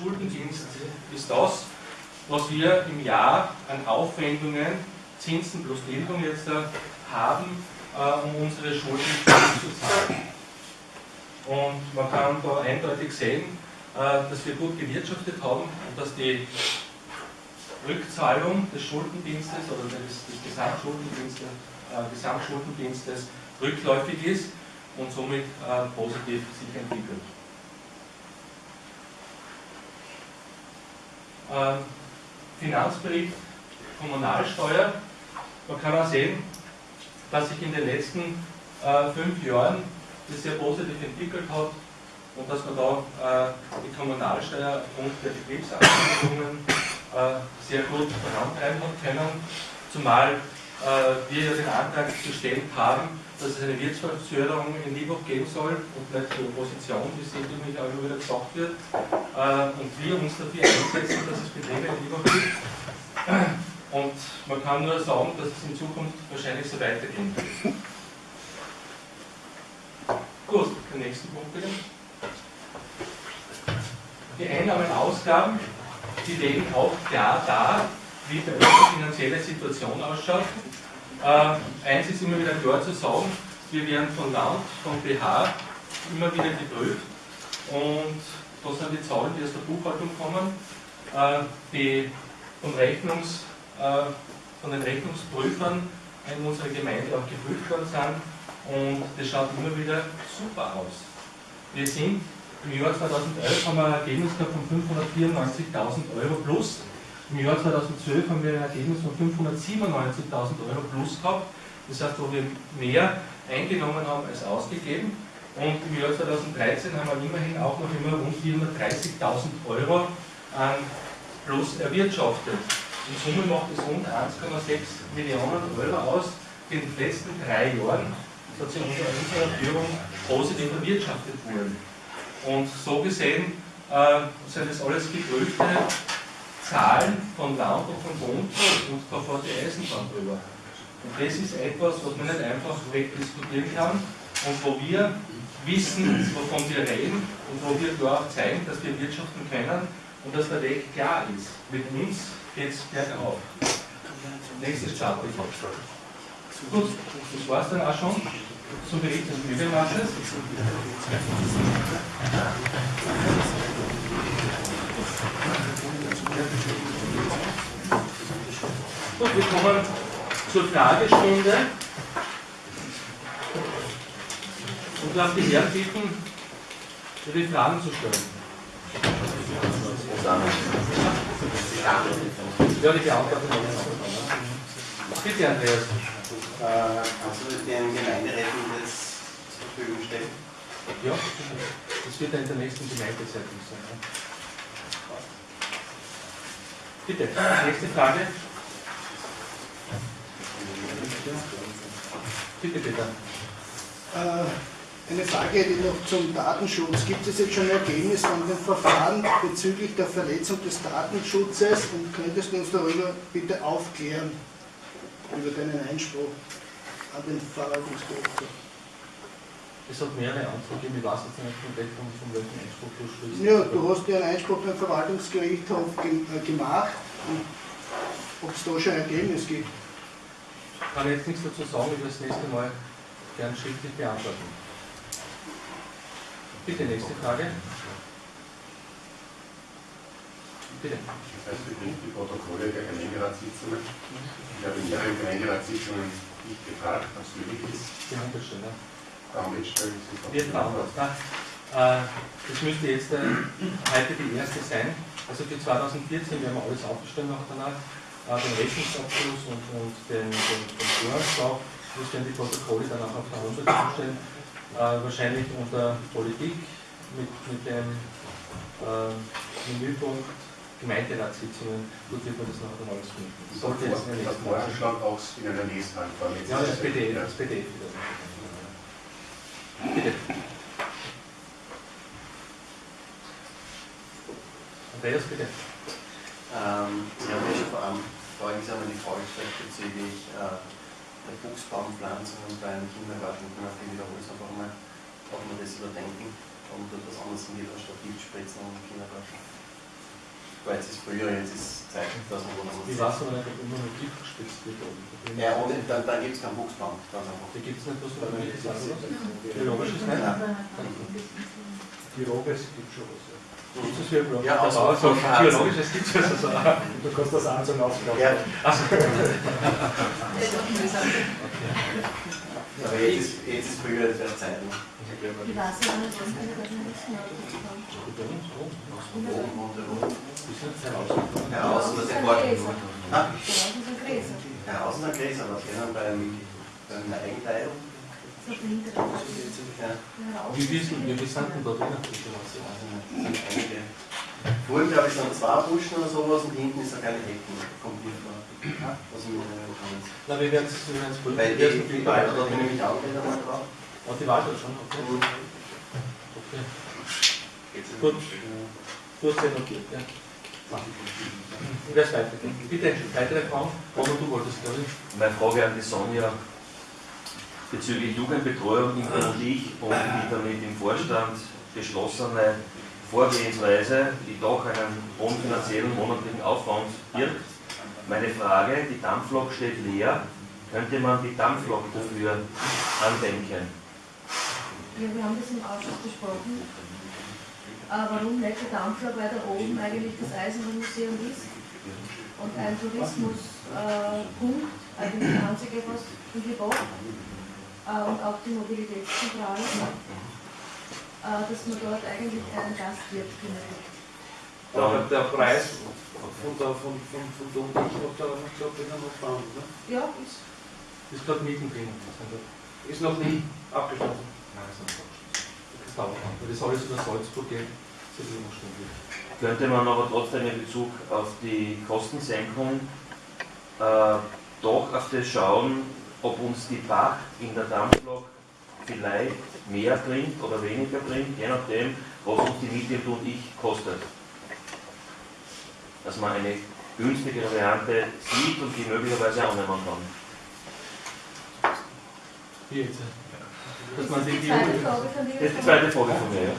Schuldendienst ist das, was wir im Jahr an Aufwendungen, Zinsen plus Tilgung jetzt äh, haben, äh, um unsere Schulden zu zahlen. Und man kann da eindeutig sehen, äh, dass wir gut gewirtschaftet haben und dass die Rückzahlung des Schuldendienstes oder des, des Gesamtschuldendienstes, äh, Gesamtschuldendienstes rückläufig ist und somit äh, positiv sich entwickelt. Finanzbericht Kommunalsteuer. Man kann auch sehen, dass sich in den letzten äh, fünf Jahren das sehr positiv entwickelt hat und dass man da äh, die Kommunalsteuer aufgrund der Betriebsanwendungen äh, sehr gut vorantreiben hat können, zumal äh, wir ja den Antrag gestellt haben, dass es eine Wirtschaftsförderung in Liebhoff geben soll und nicht die Opposition, wie auch immer wieder gesagt wird, und wir uns dafür einsetzen, dass es Betriebe in Liebhoff gibt. Und man kann nur sagen, dass es in Zukunft wahrscheinlich so weitergehen wird. Gut, den nächsten Punkt bitte. Die Einnahmen Ausgaben, die legen auch klar da, wie unserer finanzielle Situation ausschaut. Äh, eins ist immer wieder klar zu sagen, wir werden von Land, von BH immer wieder geprüft und das sind die Zahlen, die aus der Buchhaltung kommen, äh, die von, Rechnungs, äh, von den Rechnungsprüfern in unserer Gemeinde auch geprüft worden sind und das schaut immer wieder super aus. Wir sind im Jahr 2011 haben wir ein Ergebnis gehabt von 594.000 Euro plus im Jahr 2012 haben wir ein Ergebnis von 597.000 Euro plus gehabt. Das heißt, wo wir mehr eingenommen haben als ausgegeben. Und im Jahr 2013 haben wir immerhin auch noch immer rund 430.000 Euro an Plus erwirtschaftet. In Summe macht es rund 1,6 Millionen Euro aus, die in den letzten drei Jahren sozusagen unter unserer Führung positiv erwirtschaftet wurden. Und so gesehen äh, sind das alles geprüfte Zahlen von Land und von Bund und die Eisenbahn drüber. Und das ist etwas, was man nicht einfach wegdiskutieren kann und wo wir wissen, wovon wir reden und wo wir klar auch zeigen, dass wir wirtschaften können und dass der Weg klar ist. Mit uns geht es bergauf. Nächstes Chart. Gut, das war es dann auch schon zum Bericht des Übelmasses. Gut, wir kommen zur Fragestunde. Und darf die Herren bitten, die Fragen zu stellen. Ja, die beantworten Bitte, Andreas. Äh, kannst du den Gemeinderäten das zur Verfügung stellen? Ja, das wird in der nächsten Gemeindezeitung sein. Bitte, nächste Frage. Bitte, bitte. Äh, eine Frage hätte ich noch zum Datenschutz. Gibt es jetzt schon ein Ergebnis von dem Verfahren bezüglich der Verletzung des Datenschutzes und könntest du uns darüber bitte aufklären, über deinen Einspruch an den Verwaltungsdirektor? Es hat mehrere Antworten gegeben, ich weiß jetzt nicht komplett von, von welchem Einspruch du sprichst. Ja, du hast ja einen Einspruch beim Verwaltungsgerichtshof ge äh, gemacht. Ob es da schon ein Ergebnis gibt? Ich kann jetzt nichts dazu sagen, ich will das nächste Mal gern schriftlich beantworten. Bitte, nächste Frage. Bitte. Das heißt, betrifft die Protokolle der Gemeinderatssitzungen. Ich habe in mehreren Gemeinderatssitzungen nicht gefragt, was möglich ist. Der Homepage ist Wird beantwortet. ne? Äh, Das müsste jetzt äh, heute die erste sein. Also für 2014 werden wir alles aufgestellt nachher danach. Äh, Den Rechnungsabschluss und, und den, den, den. Das die Protokolle dann auch auf der Homepage aufstellen. Äh, wahrscheinlich unter Politik mit, mit dem äh, Menüpunkt Gemeinderatssitzungen. Gut wird man das dann alles finden. Das sollte jetzt in der nächsten. Voranschlag auch in einer nächsten Form. Ja, das PDF wieder. Bitte. Andreas, bitte. Ähm, ja schon vor allem Jahr mal die Frage gestellt bezüglich äh, der Buchsbaumpflanzungen beim Kindergarten. Ich möchte wiederholen es einfach mal, ob man das überdenken und etwas anderes geht anstatt Giftspritzen im Kindergarten. war jetzt ist früher, jetzt ist Zeit, dass man was weiß aber nicht, ob immer noch Gift gespitzt wird. Ja, ohne, dann, dann gibt es keinen Buchsbaum. Da gibt es nicht was so Biologisches nicht? Biologisch gibt schon was. Ja. Gibt es für Ja, Der aus- sagt, aus- Biologisches gibt es also. Du kannst das auch zum Aufgaben. Ja, Also, aber jetzt ist, jetzt ist früher, jetzt wäre Zeit. ne? Ich weiß nicht, was kann ich das nicht mehr. Ja, außen, das ist Ein Wort. Ja, außen ein Gräser, was können beim, beim Eigenteilung. Wie wissen wir, wie sind denn da drin? also sind einige. Vorhin, glaube ich, sind zwei Buschen oder sowas und hinten ist eine kleine Hecken. Kommt nicht vor. Ich mir nicht erinnern kann. Na, wir werden es es prüfen. Weil Die die, Wald, da bin ich mich auch wieder mal drauf. Oh, die Wahl schon, okay. Und okay. Gut. Du hast ja notiert, ja. Wer ist weitergehen? Bitte, weitere Fragen? Roman, du wolltest, glaube ich. Meine Frage an die Sonja bezüglich Jugendbetreuung und ich und die damit im Vorstand beschlossene Vorgehensweise, die doch einen hohen finanziellen monatlichen Aufwand birgt. Meine Frage, die Dampflok steht leer, könnte man die Dampflok dafür andenken? Ja, wir haben das im Ausschuss besprochen. Äh, warum nicht der Dampfler, weil da oben eigentlich das Eisenbahnmuseum ist und ein Tourismuspunkt, äh, eigentlich der einzige, was in Gebot und auch die Mobilitätszentrale, äh, dass man dort eigentlich einen Gastwirt benötigt. Aber der Preis von der, von, von, von der Umwelt hat da noch gesagt, wenn noch fahren, ne? Ja, ist Ist gerade mittendrin. Ist noch nie abgeschlossen. Das dauert noch. Weil das alles über Salzburg geht, ist. Könnte man aber trotzdem in Bezug auf die Kostensenkung äh, doch auf das schauen, ob uns die Pacht in der Dampflok vielleicht mehr bringt oder weniger bringt, je nachdem, was uns die Miete und Ich kostet. Dass man eine günstigere Variante sieht und die möglicherweise annehmen kann. Wie jetzt? Dass man die die zweite die Frage von dir. Das ist die zweite Frage von mir. Ja.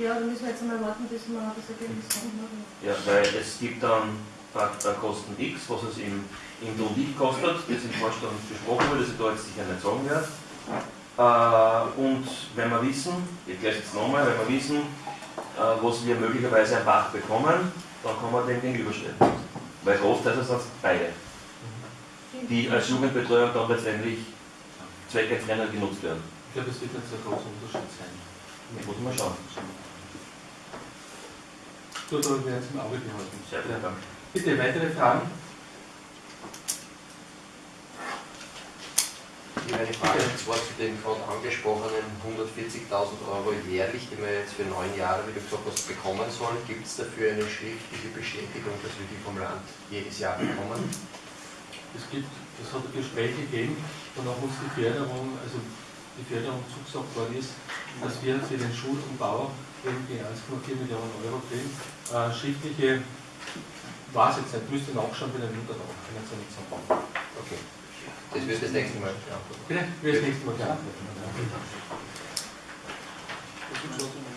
Ja, da müssen wir jetzt mal warten, bis wir das Ergebnis haben. Ja, weil es gibt dann Äh, Kosten X, was es im, im Du und Ich kostet, das im Vorstand besprochen wurde, das ich da jetzt sicher nicht sagen werde. Äh, und wenn wir wissen, ich gleich jetzt nochmal, wenn wir wissen, äh, was wir möglicherweise am Bach bekommen, dann kann man dem gegenüberstellen. Weil oft heißt es beide, die als Jugendbetreuer dann letztendlich zweckentfremdet genutzt werden. Ich glaube, es wird nicht so ein großer Unterschied sein. Muss man schauen. Gut, aber wir werden es im Auge behalten. Sehr vielen Dank. Bitte, weitere Fragen? Ich habe eine Frage und zwar zu den gerade angesprochenen 140.000 Euro jährlich, die wir jetzt für neun Jahre, wie du gesagt hast, bekommen sollen. Gibt es dafür eine schriftliche Bestätigung, dass wir die vom Land jedes Jahr bekommen? Es gibt, es hat ein Gespräch gegeben, danach muss die Förderung, also die Förderung zugesagt worden ist, dass wir für den Schulumbau eben die 1,4 Millionen Euro kriegen. Äh, schriftliche, weiß jetzt nicht, müsste nachschauen bei den Unterlagen, kann ich jetzt nicht sagen. Okay. Das wird das nächste Mal beantwortet. Bitte, wir das nächste Mal klar.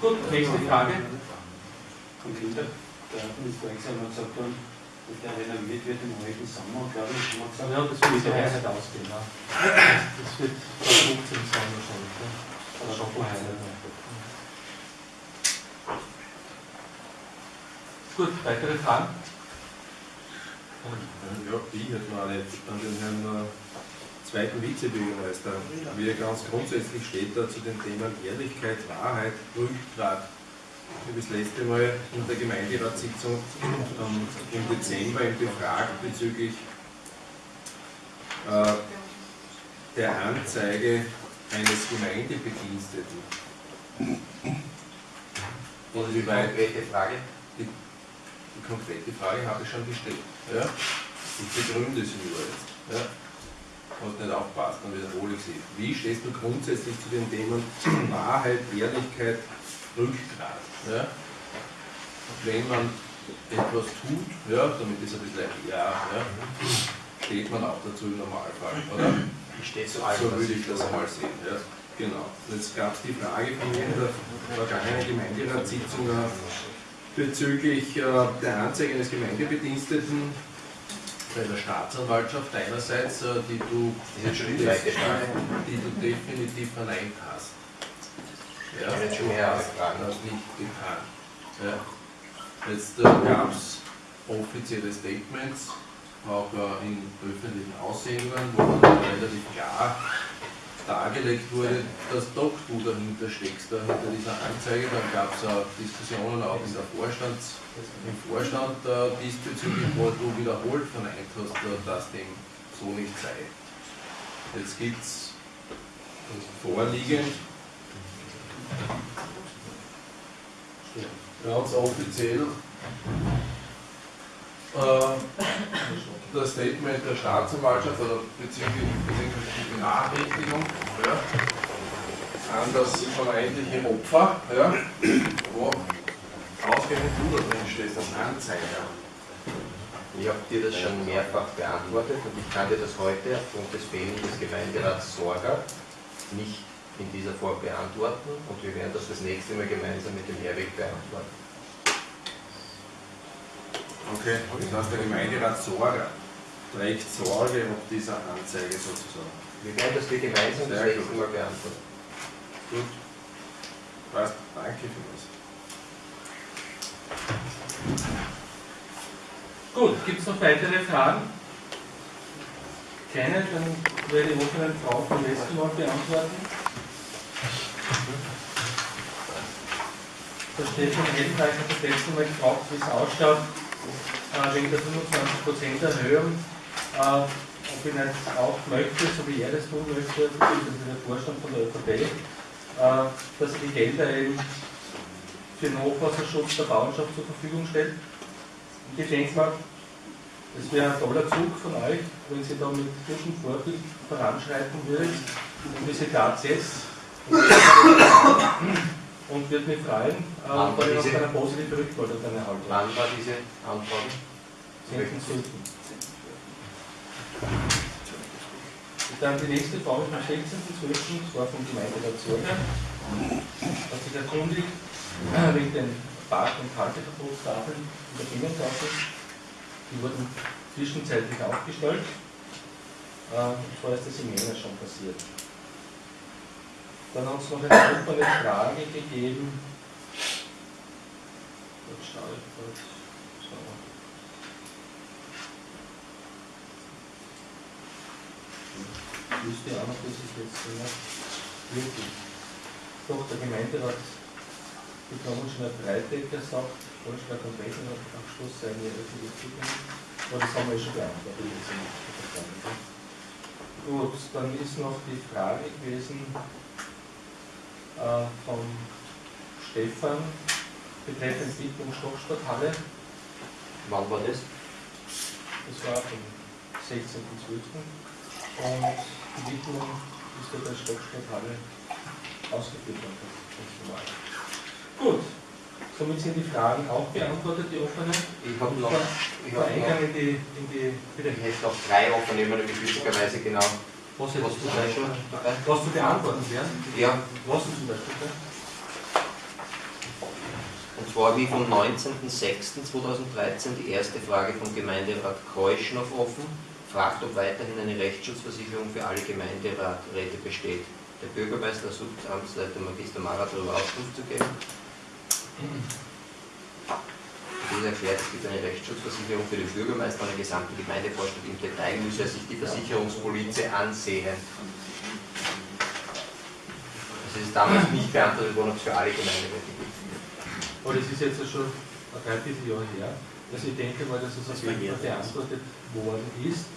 Gut, nächste Frage. Konkreter, der Minister Examen hat gesagt, dann, dass der renoviert wird im heutigen Sommer, glaube ich, haben wir gesagt, Ja, das wird heuer nicht ausgehen. Ne? Das wird 15 sein wahrscheinlich. Ne? Oder schon vorher. Gut, weitere Fragen? Ja, ich hätte noch eine an den Herrn äh, zweiten Vizebürgermeister. Wie er ganz grundsätzlich steht da zu den Themen Ehrlichkeit, Wahrheit, Rückgrat. Ich habe das letzte Mal in der Gemeinderatssitzung im Dezember ihn befragt bezüglich äh, der Anzeige eines Gemeindebediensteten. Ist die Inwieweit konkrete Frage? die konkrete Frage habe ich schon gestellt. Ja? Ich begründe sie nur jetzt. Ja? Hast nicht aufpasst, dann wiederhole ich sie. Wie stehst du grundsätzlich zu den Themen Wahrheit, Ehrlichkeit, Rückgrat? Ja? Und wenn man etwas tut, ja, damit ist ein bisschen ja, ja, steht man auch dazu im Normalfall, oder? Ich stehe zu So allem, was würde ich das einmal sehen. Ja. Genau. Und Jetzt gab es die Frage von mir in der vergangenen Gemeinderatssitzung, bezüglich äh, der Anzeige eines Gemeindebediensteten bei der Staatsanwaltschaft einerseits, äh, die du, die du definitiv verneint hast. Jetzt schon mehrere Fragen. Das nicht getan. Ja. Jetzt äh, gab es offizielle Statements, auch äh, in öffentlichen Aussendungen, wo dann relativ klar dargelegt wurde, dass doch du dahinter steckst, da hinter dieser Anzeige. Dann gab es auch Diskussionen auch in der Vorstands, im Vorstand äh, diesbezüglich, wo du wiederholt verneint hast, äh, dass dem so nicht sei. Jetzt gibt es vorliegend ganz offiziell äh, das Statement der Staatsanwaltschaft oder beziehungsweise die Benachrichtigung ja, an das vermeintliche Opfer, ja, wo ausgerechnet du da drin stehst, als Anzeiger. Ich habe dir das schon mehrfach beantwortet und ich kann dir das heute aufgrund des Fehlens des Gemeinderats Sorger nicht in dieser Form beantworten und wir werden das das nächste Mal gemeinsam mit dem Herweg beantworten. Okay. Das heißt, der Gemeinderat Sorger trägt Sorge ob dieser Anzeige sozusagen. Wir werden das gemeinsam das nächste gut. Mal beantworten. Gut. Passt. Danke für das. Gut, gibt es noch weitere Fragen? Keine, dann werde ich offenen Fragen vom letzten Mal beantworten. Der Stefan Heldenreich hat das letzte Mal gefragt, wie es ausschaut, wegen der 25% Erhöhung, ob ich nicht auch möchte, so wie er das tun möchte, beziehungsweise der Vorstand von der ÖVP, äh, dass die Gelder eben für den Hochwasserschutz der Bauernschaft zur Verfügung stellt. Und ich denke mal, das wäre ein toller Zug von euch, wenn Sie da mit gutem Vorbild voranschreiten würdet und diese Platz jetzt. Und würde mich freuen, äh, war wenn ich diese- eine positive Rückmeldung dann erhalte. Wann war diese Anfrage? 10.12. Dann die nächste Frage vom 16.12. Das war vom Gemeinderat Sorge. Hat sich erkundigt wegen den Park- und Halteverbotstafeln in der Binnentafel. Die wurden zwischenzeitlich aufgestellt. Äh, und zwar ist das im Jänner schon passiert. Dann hat es noch eine offene Frage gegeben. Jetzt schaue ich kurz. So. Ich wüsste auch noch, dass ich jetzt noch wirklich. Doch, der Gemeinderat ein Breitecker sagt, Vorschlag und Rechnungsabschluss seien ja öffentlich zugänglich. Aber das haben wir ja schon beantwortet. gell? Gut, dann ist noch die Frage gewesen äh, vom Stefan betreffend Siedlung Stocksporthalle. Wann war das? Das war am 16.12. Und die Widmung ist ja der Stocksporthalle ausgeführt worden. normal. Gut, somit sind die Fragen auch beantwortet, die offenen. Ich habe noch, ich Der hab Eingang noch, in die, in die, bitte, ich hätte noch drei offene, immer nämlich witzigerweise genau. Was Was da schon? Was zu beantworten wären? Ja, Was zum Beispiel? Und zwar wie vom 19.06.2013 die erste Frage vom Gemeinderat Kreusch noch offen, fragt, ob weiterhin eine Rechtsschutzversicherung für alle Gemeinderäte besteht. Der Bürgermeister sucht Amtsleiter Magister Mara darüber Auskunft zu geben. Dieser erklärt, es gibt eine Rechtsschutzversicherung für den Bürgermeister und den gesamten Gemeindevorstand. Im Detail müsse er sich die Versicherungspolize ansehen. Das ist damals nicht beantwortet worden, ob es für alle Gemeinderäte gibt. Aber das ist jetzt schon ein Dreivierteljahr her. Also ich denke mal, dass es auf jeden Fall beantwortet worden ist,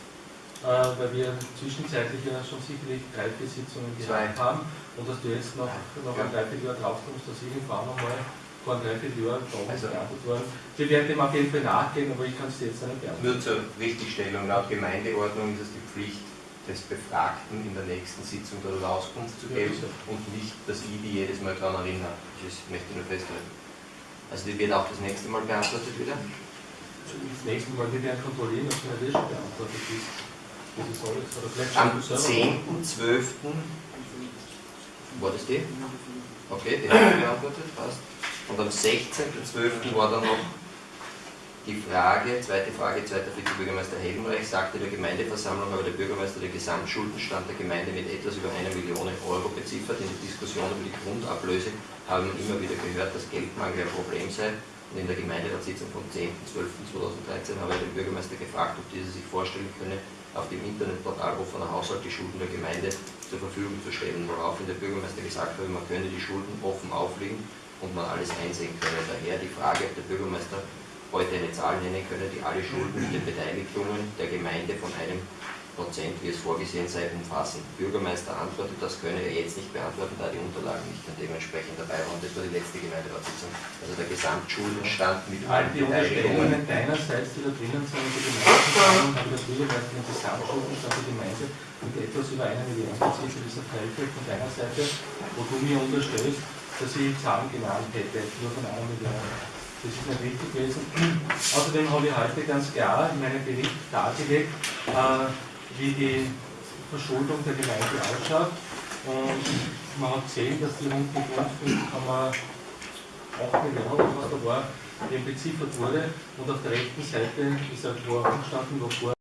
äh, weil wir zwischenzeitlich ja schon sicherlich drei, vier Sitzungen Zwei. gehabt haben und dass du jetzt noch, noch ein Ja. Dreivierteljahr drauf kommst, dass irgendwann einmal vor Dreivierteljahr Fragen Also- beantwortet worden. Wir werden dem auf jeden Fall nachgehen, aber ich kann es dir jetzt nicht beantworten. Nur zur Richtigstellung, laut Gemeindeordnung ist es die Pflicht des Befragten in der nächsten Sitzung darüber Auskunft zu Ja, geben sicher. und nicht, dass ich die jedes Mal daran erinnere. Das möchte ich nur festhalten. Also die wird auch das nächste Mal beantwortet wieder. Das nächste Mal wir werden kontrollieren, ob es nicht eh schon beantwortet ist. Am schon selber. 10.12. war das die? Okay, die haben beantwortet, passt. Und am 16.12. war dann noch die Frage, zweite Frage, zweiter Vizebürgermeister Helmreich sagte der Gemeindeversammlung, habe der Bürgermeister den Gesamtschuldenstand der Gemeinde mit etwas über eine Million Euro beziffert. In der Diskussion über die Grundablöse haben wir immer wieder gehört, dass Geldmangel ein Problem sei. Und in der Gemeinderatssitzung vom 10.12.2013 habe ich den Bürgermeister gefragt, ob dieser sich vorstellen könne, auf dem Internetportal der Haushalt die Schulden der Gemeinde zur Verfügung zu stellen, woraufhin der Bürgermeister gesagt habe, man könne die Schulden offen auflegen und man alles einsehen könne. Daher die Frage, ob der Bürgermeister heute eine Zahl nennen könne, die alle Schulden mit den Beteiligungen der Gemeinde von einem Prozent, wie es vorgesehen sei, umfassen. Bürgermeister antwortet, das könne er jetzt nicht beantworten, da die Unterlagen nicht dann dementsprechend dabei waren. Das war die letzte Gemeinderatssitzung. Also der Gesamtschuldenstand mit allen Die Beteiligungen. Unterstellungen deinerseits, die da drinnen sind, in der Gemeindeversammlung, haben das Bürgermeister den Gesamtschuldenstand der Gemeinde mit etwas über eine Million beziffert, das wird von deiner Seite, wo du mir unterstellst, dass ich Zahlen genannt hätte, nur von einer Million. Das ist nicht richtig gewesen. Außerdem habe ich heute ganz klar in meinem Bericht dargelegt, äh, wie die Verschuldung der Gemeinde ausschaut. Und man hat gesehen, dass die rund die Grund 5,8 Millionen, was da war, eben beziffert wurde. Und auf der rechten Seite ist ein Tor angestanden, wo vor